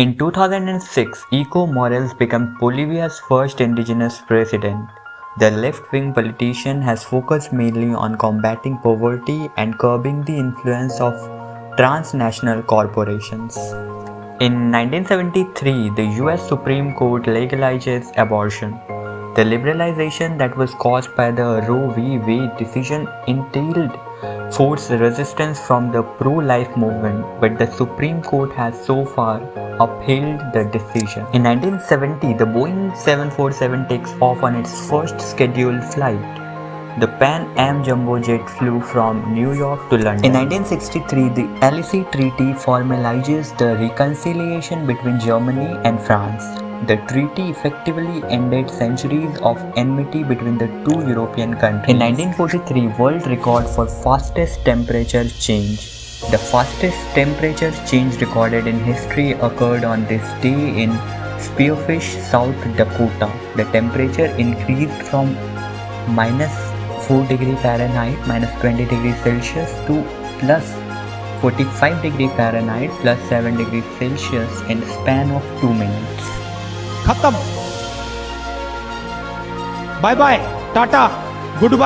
In 2006, Evo Morales became Bolivia's first indigenous president. The left-wing politician has focused mainly on combating poverty and curbing the influence of transnational corporations. In 1973, the US Supreme Court legalizes abortion. The liberalization that was caused by the Roe v. Wade decision entailed forced resistance from the pro-life movement, but the Supreme Court has so far upheld the decision. In 1970, the Boeing 747 takes off on its first scheduled flight. The Pan Am jumbo jet flew from New York to London. In 1963, the Elysee Treaty formalizes the reconciliation between Germany and France. The treaty effectively ended centuries of enmity between the two European countries. In 1943, world record for fastest temperature change. The fastest temperature change recorded in history occurred on this day in Spearfish, South Dakota. The temperature increased from minus 4 degree Fahrenheit minus 20 degrees Celsius to plus 45 degree Fahrenheit plus 7 degrees Celsius in span of 2 minutes. खत्म। Bye bye tata goodbye